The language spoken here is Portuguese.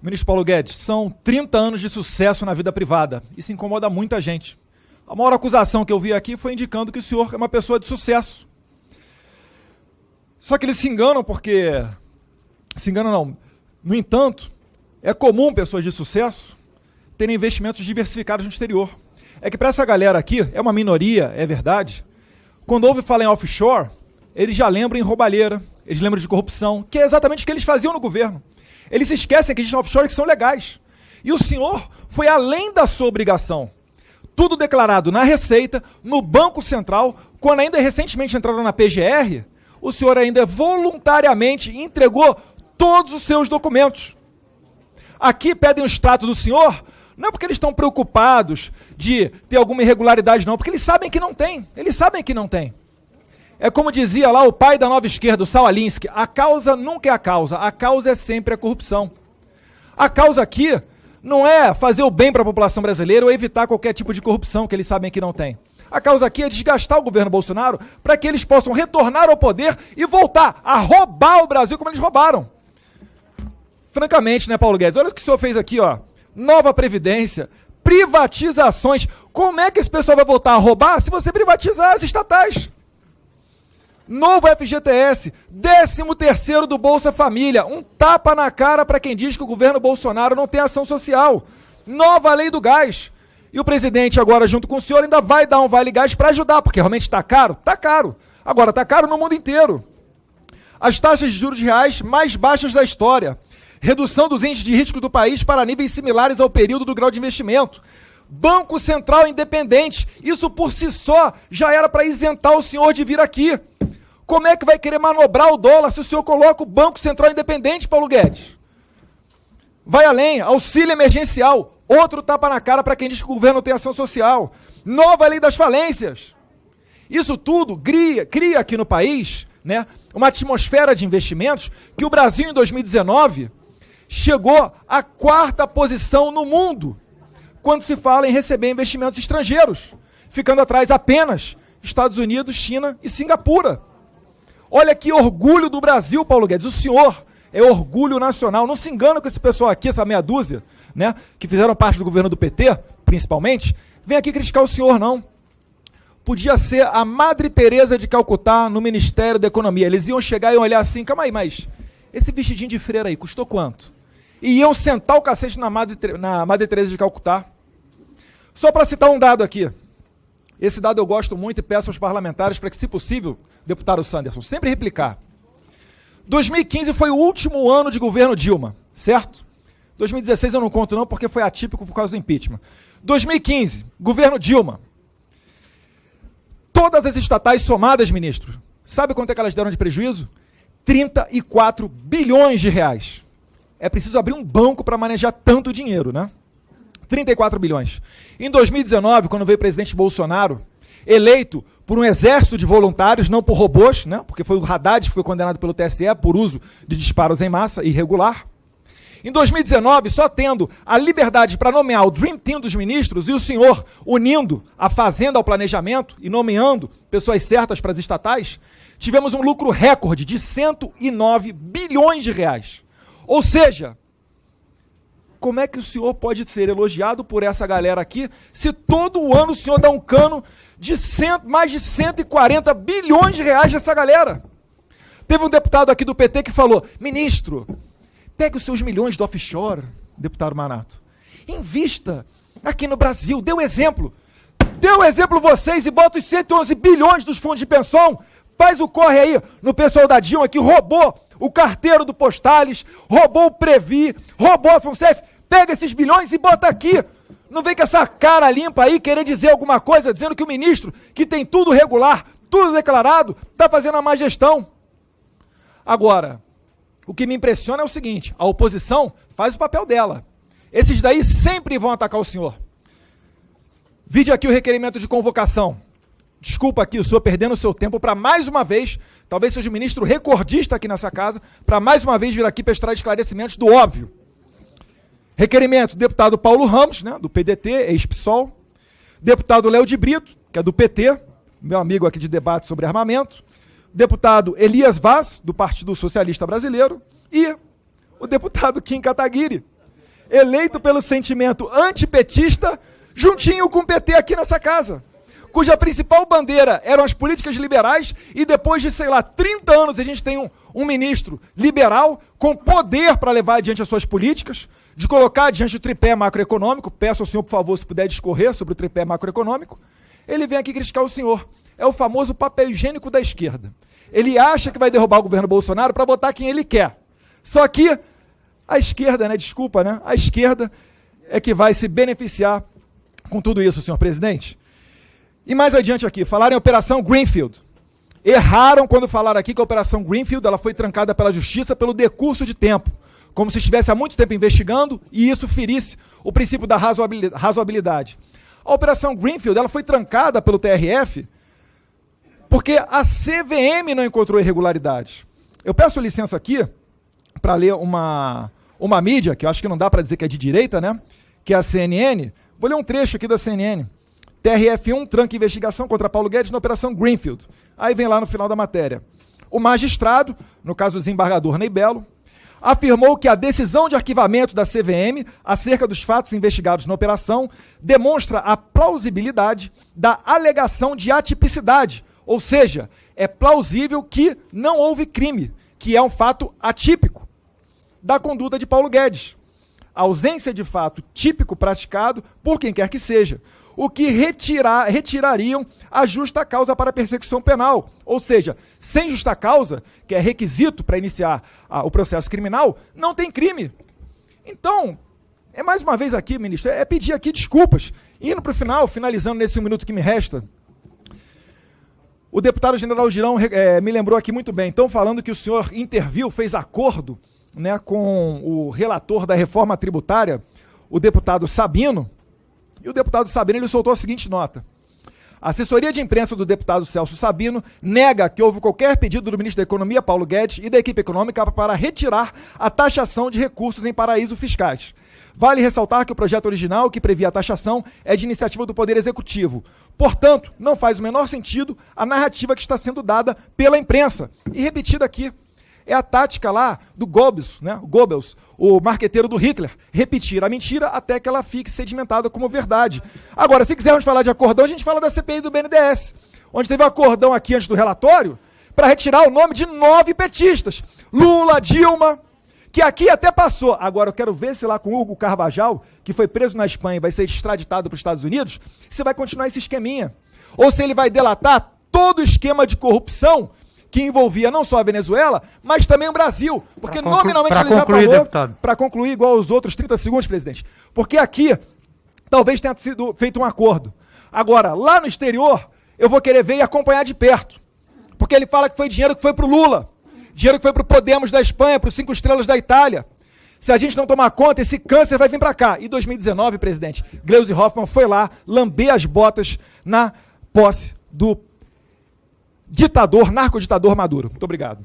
Ministro Paulo Guedes, são 30 anos de sucesso na vida privada. Isso incomoda muita gente. A maior acusação que eu vi aqui foi indicando que o senhor é uma pessoa de sucesso. Só que eles se enganam porque. Se enganam não. No entanto, é comum pessoas de sucesso terem investimentos diversificados no exterior. É que para essa galera aqui, é uma minoria, é verdade. Quando ouve falar em offshore, eles já lembram em roubalheira, eles lembram de corrupção, que é exatamente o que eles faziam no governo. Eles esquecem que existem offshore que são legais. E o senhor foi além da sua obrigação. Tudo declarado na Receita, no Banco Central, quando ainda recentemente entraram na PGR, o senhor ainda voluntariamente entregou todos os seus documentos. Aqui pedem o extrato do senhor, não é porque eles estão preocupados de ter alguma irregularidade, não, porque eles sabem que não tem. Eles sabem que não tem. É como dizia lá o pai da nova esquerda, o Sawalinsky, a causa nunca é a causa, a causa é sempre a corrupção. A causa aqui não é fazer o bem para a população brasileira ou evitar qualquer tipo de corrupção que eles sabem que não tem. A causa aqui é desgastar o governo Bolsonaro para que eles possam retornar ao poder e voltar a roubar o Brasil como eles roubaram. Francamente, né, Paulo Guedes? Olha o que o senhor fez aqui, ó. Nova Previdência, privatizações. Como é que esse pessoal vai voltar a roubar se você privatizar as estatais? Novo FGTS, 13 terceiro do Bolsa Família, um tapa na cara para quem diz que o governo Bolsonaro não tem ação social. Nova lei do gás. E o presidente agora, junto com o senhor, ainda vai dar um vale gás para ajudar, porque realmente está caro? Está caro. Agora, está caro no mundo inteiro. As taxas de juros reais mais baixas da história. Redução dos índices de risco do país para níveis similares ao período do grau de investimento. Banco Central independente. Isso por si só já era para isentar o senhor de vir aqui. Como é que vai querer manobrar o dólar se o senhor coloca o Banco Central Independente, Paulo Guedes? Vai além, auxílio emergencial, outro tapa na cara para quem diz que o governo tem ação social. Nova lei das falências. Isso tudo cria, cria aqui no país né, uma atmosfera de investimentos que o Brasil, em 2019, chegou à quarta posição no mundo quando se fala em receber investimentos estrangeiros, ficando atrás apenas Estados Unidos, China e Singapura. Olha que orgulho do Brasil, Paulo Guedes. O senhor é orgulho nacional. Não se engana com esse pessoal aqui, essa meia dúzia, né? Que fizeram parte do governo do PT, principalmente. Vem aqui criticar o senhor, não. Podia ser a Madre Teresa de Calcutá no Ministério da Economia. Eles iam chegar e olhar assim, calma aí, mas esse vestidinho de freira aí custou quanto? E iam sentar o cacete na Madre, na Madre Teresa de Calcutá. Só para citar um dado aqui. Esse dado eu gosto muito e peço aos parlamentares para que, se possível, deputado Sanderson, sempre replicar. 2015 foi o último ano de governo Dilma, certo? 2016 eu não conto não porque foi atípico por causa do impeachment. 2015, governo Dilma. Todas as estatais somadas, ministro, sabe quanto é que elas deram de prejuízo? 34 bilhões de reais. É preciso abrir um banco para manejar tanto dinheiro, né? 34 bilhões. Em 2019, quando veio o presidente Bolsonaro, eleito por um exército de voluntários, não por robôs, né? porque foi o Haddad que foi condenado pelo TSE por uso de disparos em massa irregular. Em 2019, só tendo a liberdade para nomear o Dream Team dos ministros e o senhor unindo a fazenda ao planejamento e nomeando pessoas certas para as estatais, tivemos um lucro recorde de 109 bilhões de reais. Ou seja, como é que o senhor pode ser elogiado por essa galera aqui, se todo ano o senhor dá um cano de cento, mais de 140 bilhões de reais dessa galera? Teve um deputado aqui do PT que falou: ministro, pegue os seus milhões do offshore, deputado Manato, invista aqui no Brasil, dê um exemplo. Dê um exemplo vocês e bota os 111 bilhões dos fundos de pensão. Faz o corre aí no pessoal da Dilma que roubou o carteiro do Postales, roubou o Previ, roubou a FUNCEF. Pega esses bilhões e bota aqui. Não vem com essa cara limpa aí querer dizer alguma coisa, dizendo que o ministro, que tem tudo regular, tudo declarado, está fazendo a má gestão. Agora, o que me impressiona é o seguinte: a oposição faz o papel dela. Esses daí sempre vão atacar o senhor. Vide aqui o requerimento de convocação. Desculpa aqui o senhor perdendo o seu tempo para mais uma vez, talvez seja o ministro recordista aqui nessa casa, para mais uma vez vir aqui prestar esclarecimentos do óbvio. Requerimento do deputado Paulo Ramos, né, do PDT, ex-PSOL. Deputado Léo de Brito, que é do PT, meu amigo aqui de debate sobre armamento. Deputado Elias Vaz, do Partido Socialista Brasileiro. E o deputado Kim Kataguiri, eleito pelo sentimento antipetista, juntinho com o PT aqui nessa casa, cuja principal bandeira eram as políticas liberais, e depois de, sei lá, 30 anos a gente tem um, um ministro liberal com poder para levar adiante as suas políticas, de colocar diante o tripé macroeconômico, peço ao senhor, por favor, se puder discorrer sobre o tripé macroeconômico, ele vem aqui criticar o senhor. É o famoso papel higiênico da esquerda. Ele acha que vai derrubar o governo Bolsonaro para botar quem ele quer. Só que a esquerda, né, desculpa, né, a esquerda é que vai se beneficiar com tudo isso, senhor presidente. E mais adiante aqui, falaram em Operação Greenfield. Erraram quando falaram aqui que a Operação Greenfield ela foi trancada pela justiça pelo decurso de tempo como se estivesse há muito tempo investigando e isso ferisse o princípio da razoabilidade. A Operação Greenfield ela foi trancada pelo TRF porque a CVM não encontrou irregularidades. Eu peço licença aqui para ler uma, uma mídia, que eu acho que não dá para dizer que é de direita, né? Que é a CNN. Vou ler um trecho aqui da CNN. TRF1 tranca investigação contra Paulo Guedes na Operação Greenfield. Aí vem lá no final da matéria. O magistrado, no caso do desembargador Ney Belo, afirmou que a decisão de arquivamento da CVM acerca dos fatos investigados na operação demonstra a plausibilidade da alegação de atipicidade, ou seja, é plausível que não houve crime, que é um fato atípico da conduta de Paulo Guedes. A ausência de fato típico praticado por quem quer que seja, o que retirar, retirariam a justa causa para persecução penal. Ou seja, sem justa causa, que é requisito para iniciar a, o processo criminal, não tem crime. Então, é mais uma vez aqui, ministro, é pedir aqui desculpas. Indo para o final, finalizando nesse um minuto que me resta, o deputado general Girão é, me lembrou aqui muito bem. Então, falando que o senhor interviu, fez acordo né, com o relator da reforma tributária, o deputado Sabino, e o deputado Sabino ele soltou a seguinte nota. A assessoria de imprensa do deputado Celso Sabino nega que houve qualquer pedido do ministro da Economia, Paulo Guedes, e da equipe econômica para retirar a taxação de recursos em paraísos fiscais. Vale ressaltar que o projeto original, que previa a taxação, é de iniciativa do Poder Executivo. Portanto, não faz o menor sentido a narrativa que está sendo dada pela imprensa e repetida aqui. É a tática lá do Goebbels, né? Goebbels, o marqueteiro do Hitler, repetir a mentira até que ela fique sedimentada como verdade. Agora, se quisermos falar de acordão, a gente fala da CPI do BNDES, onde teve um acordão aqui antes do relatório para retirar o nome de nove petistas. Lula, Dilma, que aqui até passou. Agora eu quero ver se lá com Hugo Carvajal, que foi preso na Espanha e vai ser extraditado para os Estados Unidos, se vai continuar esse esqueminha. Ou se ele vai delatar todo o esquema de corrupção que envolvia não só a Venezuela, mas também o Brasil. Porque nominalmente ele concluir, já falou, para concluir igual os outros 30 segundos, presidente, porque aqui talvez tenha sido feito um acordo. Agora, lá no exterior, eu vou querer ver e acompanhar de perto. Porque ele fala que foi dinheiro que foi para o Lula, dinheiro que foi para o Podemos da Espanha, para os Cinco Estrelas da Itália. Se a gente não tomar conta, esse câncer vai vir para cá. E 2019, presidente, Gleisi Hoffmann foi lá lamber as botas na posse do ditador, narcoditador Maduro. Muito obrigado.